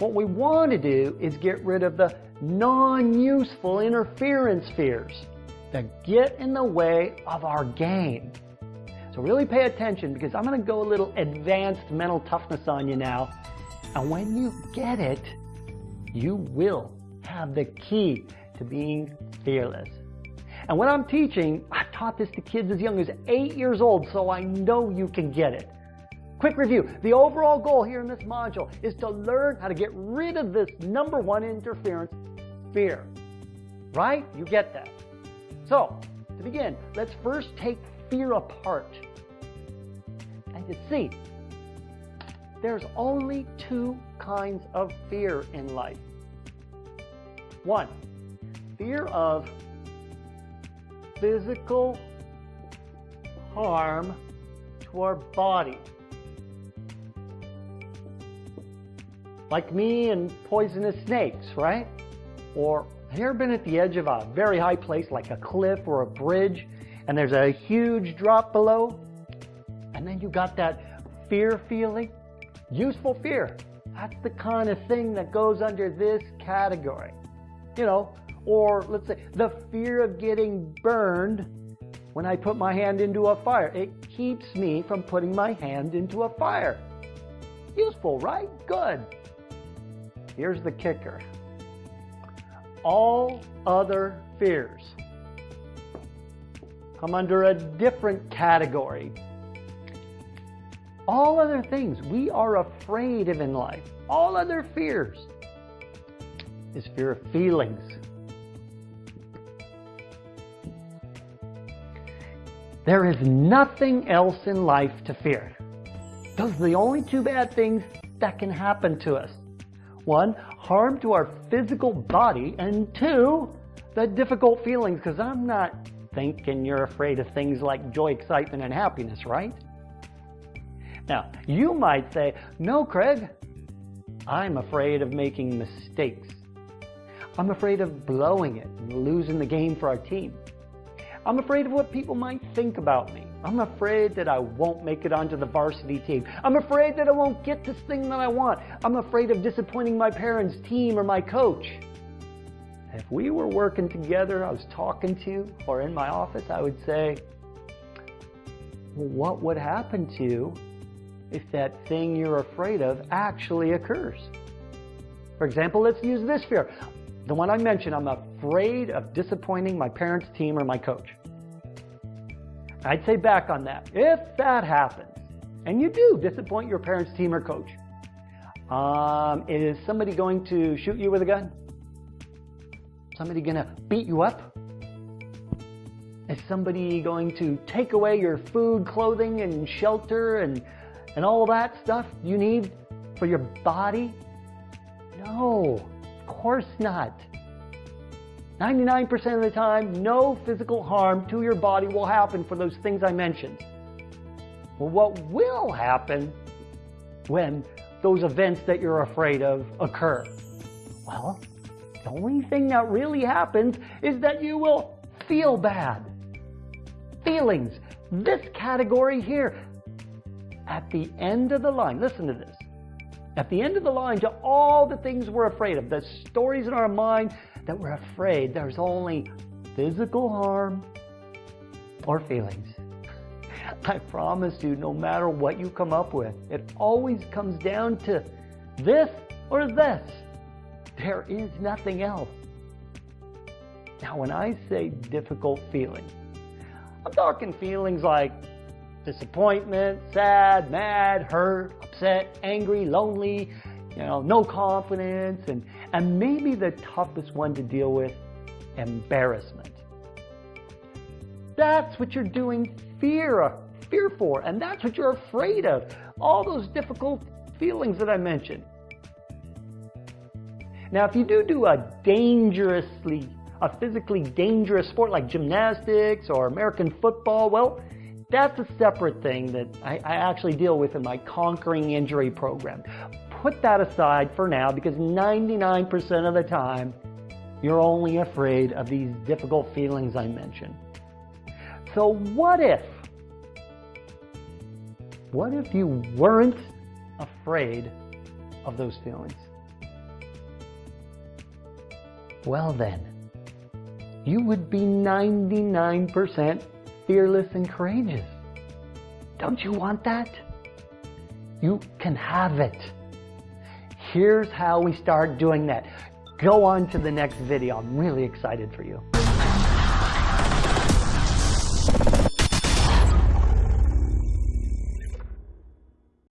what we want to do is get rid of the non-useful interference fears that get in the way of our game. So really pay attention because I'm going to go a little advanced mental toughness on you now. And when you get it, you will have the key to being fearless. And when I'm teaching, I've taught this to kids as young as eight years old, so I know you can get it. Quick review. The overall goal here in this module is to learn how to get rid of this number one interference, fear. Right? You get that. So, to begin, let's first take fear apart. And to see, there's only two kinds of fear in life. One, fear of physical harm to our body. Like me and poisonous snakes, right? Or have you ever been at the edge of a very high place like a cliff or a bridge and there's a huge drop below? And then you got that fear feeling? Useful fear. That's the kind of thing that goes under this category. You know, or let's say the fear of getting burned when I put my hand into a fire. It keeps me from putting my hand into a fire. Useful, right? Good. Here's the kicker. All other fears come under a different category. All other things we are afraid of in life, all other fears, is fear of feelings, There is nothing else in life to fear. Those are the only two bad things that can happen to us. One, harm to our physical body, and two, the difficult feelings, because I'm not thinking you're afraid of things like joy, excitement, and happiness, right? Now, you might say, no, Craig, I'm afraid of making mistakes. I'm afraid of blowing it and losing the game for our team. I'm afraid of what people might think about me. I'm afraid that I won't make it onto the varsity team. I'm afraid that I won't get this thing that I want. I'm afraid of disappointing my parents, team, or my coach. If we were working together, I was talking to you, or in my office, I would say, well, what would happen to you if that thing you're afraid of actually occurs? For example, let's use this fear. The one I mentioned, I'm afraid of disappointing my parents' team or my coach. I'd say back on that. If that happens, and you do disappoint your parents' team or coach, um, is somebody going to shoot you with a gun? Somebody going to beat you up? Is somebody going to take away your food, clothing, and shelter and, and all that stuff you need for your body? No of course not. 99% of the time, no physical harm to your body will happen for those things I mentioned. Well, what will happen when those events that you're afraid of occur? Well, the only thing that really happens is that you will feel bad. Feelings, this category here, at the end of the line, listen to this. At the end of the line, to all the things we're afraid of, the stories in our mind that we're afraid, there's only physical harm or feelings. I promise you, no matter what you come up with, it always comes down to this or this. There is nothing else. Now, when I say difficult feelings, I'm talking feelings like disappointment, sad, mad, hurt, upset, angry, lonely, you know, no confidence, and, and maybe the toughest one to deal with, embarrassment. That's what you're doing fear, fear for, and that's what you're afraid of. All those difficult feelings that I mentioned. Now, if you do do a dangerously, a physically dangerous sport like gymnastics or American football, well, that's a separate thing that I, I actually deal with in my Conquering Injury program. Put that aside for now because 99% of the time, you're only afraid of these difficult feelings I mentioned. So what if, what if you weren't afraid of those feelings? well then, you would be 99% fearless and courageous. Don't you want that? You can have it. Here's how we start doing that. Go on to the next video. I'm really excited for you.